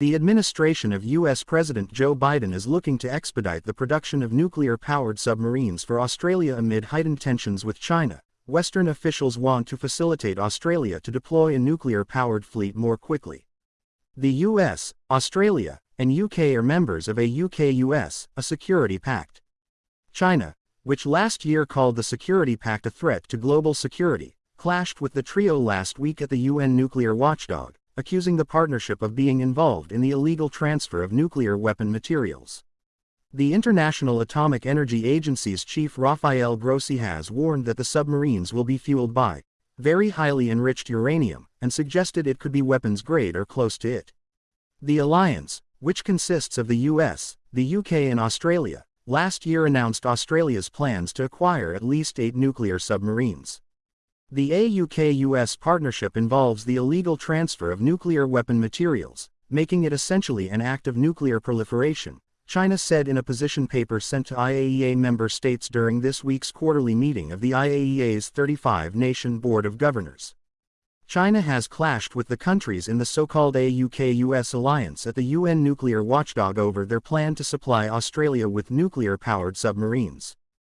The administration of U.S. President Joe Biden is looking to expedite the production of nuclear-powered submarines for Australia amid heightened tensions with China. Western officials want to facilitate Australia to deploy a nuclear-powered fleet more quickly. The US, Australia, and UK are members of AUKUS, a security pact. China, which last year called the Security Pact a threat to global security, clashed with the trio last week at the UN nuclear watchdog, accusing the partnership of being involved in the illegal transfer of nuclear weapon materials. The International Atomic Energy Agency's chief Rafael Grossi has warned that the submarines will be fueled by very highly enriched uranium and suggested it could be weapons grade or close to it. The alliance, which consists of the US, the UK and Australia, last year announced Australia's plans to acquire at least eight nuclear submarines. The AUKUS partnership involves the illegal transfer of nuclear weapon materials, making it essentially an act of nuclear proliferation, China said in a position paper sent to IAEA member states during this week's quarterly meeting of the IAEA's 35-nation Board of Governors. China has clashed with the countries in the so-called AUKUS alliance at the UN nuclear watchdog over their plan to supply Australia with nuclear-powered submarines.